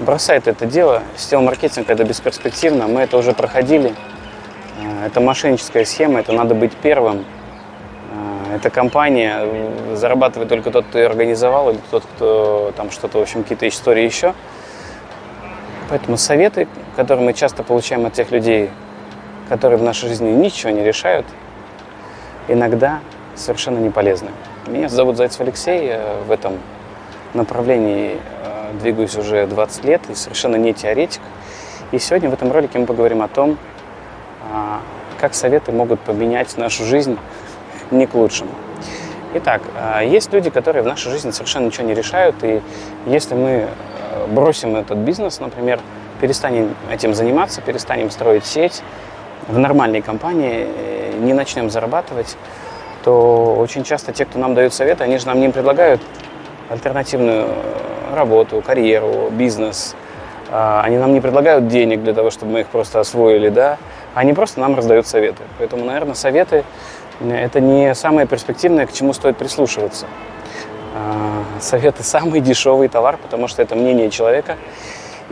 бросает это дело. Сетевой-маркетинг – это бесперспективно, мы это уже проходили. Э, Это мошенническая схема, это надо быть первым. Э, Эта компания э, зарабатывает только тот, кто ее организовал, или тот, кто там что-то, в общем, какие-то истории еще. Поэтому советы, которые мы часто получаем от тех людей, которые в нашей жизни ничего не решают, иногда совершенно не полезны. Меня зовут Зайцев Алексей, я в этом направлении э, двигаюсь уже 20 лет и совершенно не теоретик. И сегодня в этом ролике мы поговорим о том, а, как советы могут поменять нашу жизнь не к лучшему. Итак, а, есть люди, которые в нашей жизни совершенно ничего не решают, и если мы э, бросим этот бизнес, например, перестанем этим заниматься, перестанем строить сеть в нормальной компании, э, не начнем зарабатывать, то очень часто те, кто нам дают советы, они же нам не предлагают альтернативную э, работу, карьеру, бизнес. А, Они нам не предлагают денег для того, чтобы мы их просто освоили, да. Они просто нам раздают советы. Поэтому, наверное, советы э, – это не самое перспективное, к чему стоит прислушиваться. А, Советы – самый дешевый товар, потому что это мнение человека.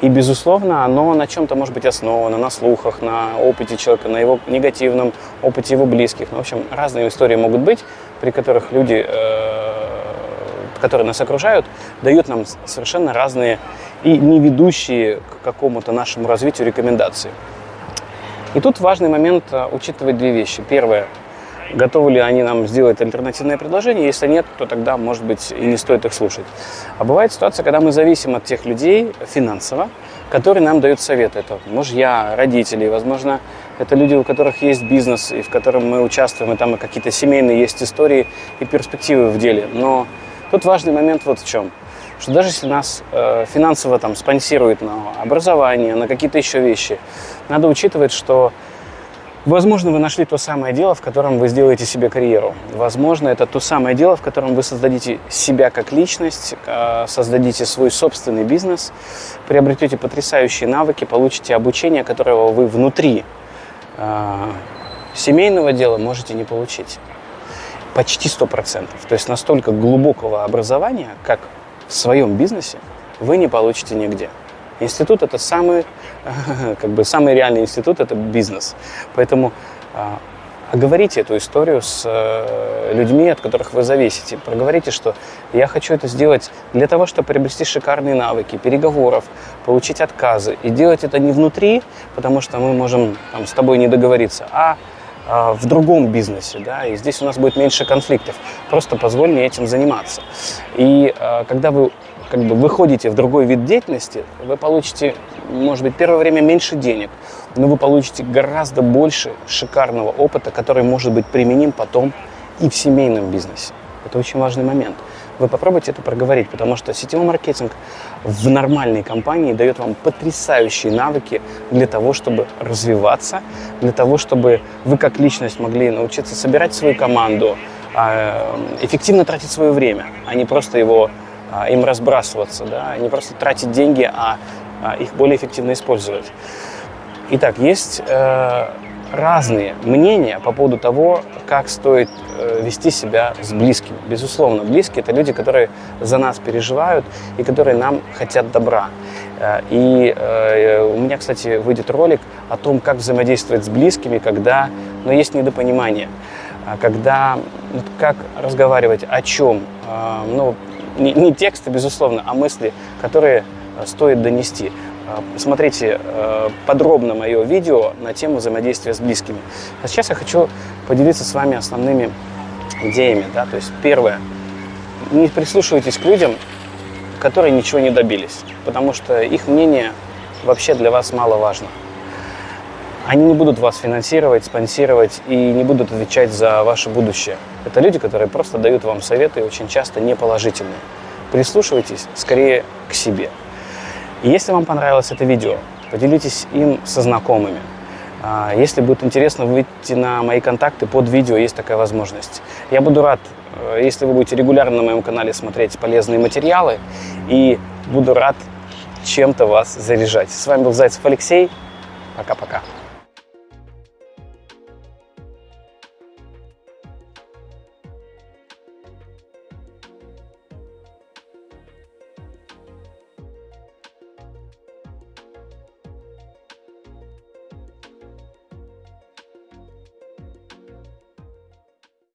И, безусловно, оно на чем-то может быть основано, на слухах, на опыте человека, на его негативном опыте его близких. Ну, в общем, разные истории могут быть, при которых люди, э, которые нас окружают, дают нам совершенно разные и не ведущие к какому-то нашему развитию рекомендации. И тут важный момент э, учитывать две вещи. Первое, готовы ли они нам сделать альтернативное предложение. Если нет, то тогда, может быть, и не стоит их слушать. А бывает ситуация, когда мы зависим от тех людей финансово, которые нам дают советы. Это мужья, родители, возможно, это люди, у которых есть бизнес, и в котором мы участвуем, и там какие-то семейные есть истории и перспективы в деле. Но тут важный момент вот в чем что даже если нас э, финансово там спонсируют на образование, на какие-то еще вещи, надо учитывать, что Возможно, вы нашли то самое дело, в котором вы сделаете себе карьеру. Возможно, это то самое дело, в котором вы создадите себя как личность, э, создадите свой собственный бизнес, приобретете потрясающие навыки, получите обучение, которого вы внутри э, семейного дела можете не получить. Почти 100%. То есть настолько глубокого образования, как в своем бизнесе, вы не получите нигде. Институт – это самый, как бы, самый реальный институт – это бизнес. Поэтому а, оговорите эту историю с э, людьми, от которых вы зависите. Проговорите, что я хочу это сделать для того, чтобы приобрести шикарные навыки, переговоров, получить отказы. И делать это не внутри, потому что мы можем там, с тобой не договориться, а а, в другом бизнесе, да, и здесь у нас будет меньше конфликтов. Просто позволь мне этим заниматься. И а, когда вы как бы выходите в другой вид деятельности, вы получите, может быть, первое время меньше денег, но вы получите гораздо больше шикарного опыта, который может быть применим потом и в семейном бизнесе. Это очень важный момент. Вы попробуйте это проговорить, потому что сетевой маркетинг в нормальной компании дает вам потрясающие навыки для того, чтобы развиваться, для того, чтобы вы как личность могли научиться собирать свою команду, а, эффективно тратить свое время, а не просто его а, им разбрасываться, да, не просто тратить деньги, а, а их более эффективно использовать. Итак, есть э, разные мнения по поводу того, как стоит э, вести себя с близкими. Безусловно, близкие – это люди, которые за нас переживают и которые нам хотят добра. Э, и э, у меня, кстати, выйдет ролик о том, как взаимодействовать с близкими, когда ну, есть недопонимание, а когда, ну, как разговаривать, о чем. Э, ну, не, не тексты, безусловно, а мысли, которые э, стоит донести. Э, Смотрите э, подробно мое видео на тему взаимодействия с близкими. А сейчас я хочу поделиться с вами основными идеями. Да? То есть первое, не прислушивайтесь к людям, которые ничего не добились, потому что их мнение вообще для вас мало важно. Они не будут вас финансировать, спонсировать и не будут отвечать за ваше будущее. Это люди, которые просто дают вам советы, очень часто неположительные. Прислушивайтесь скорее к себе. И если вам понравилось это видео, поделитесь им со знакомыми. А, если будет интересно выйти на мои контакты, под видео есть такая возможность. Я буду рад, э, если вы будете регулярно на моем канале смотреть полезные материалы, и буду рад чем-то вас заряжать. С вами был Зайцев Алексей. Пока-пока.